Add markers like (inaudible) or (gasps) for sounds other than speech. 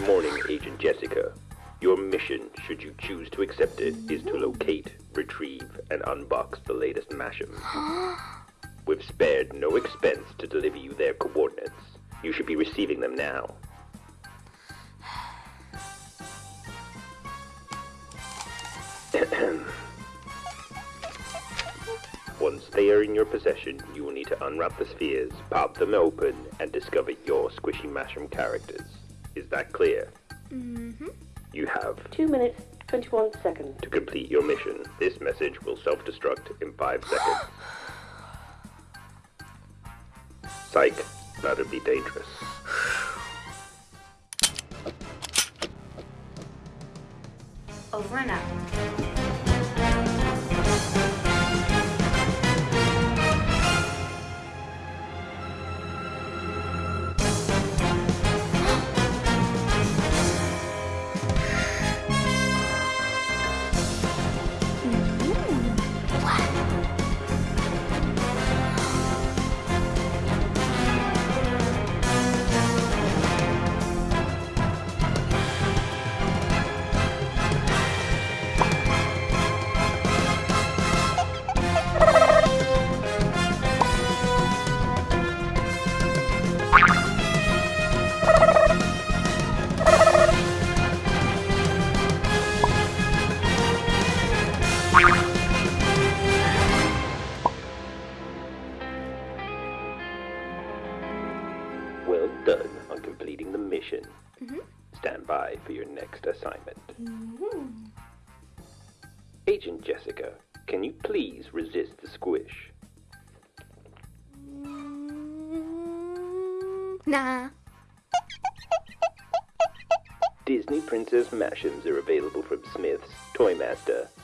morning, Agent Jessica. Your mission, should you choose to accept it, is to locate, retrieve, and unbox the latest Mash'ems. (gasps) We've spared no expense to deliver you their coordinates. You should be receiving them now. (clears throat) Once they are in your possession, you will need to unwrap the spheres, pop them open, and discover your Squishy Mash'em characters. Is that clear? Mm-hmm. You have 2 minutes, 21 seconds. to complete your mission. This message will self-destruct in five seconds. Psych, that'd be dangerous. Over and out. Well done on completing the mission. Mm-hmm. Stand by for your next assignment. Mm-hmm. Agent Jessica, can you please resist the squish? Mm-hmm. Nah. Disney Princess Mash'ems are available from Smith's, Toymaster, The Range.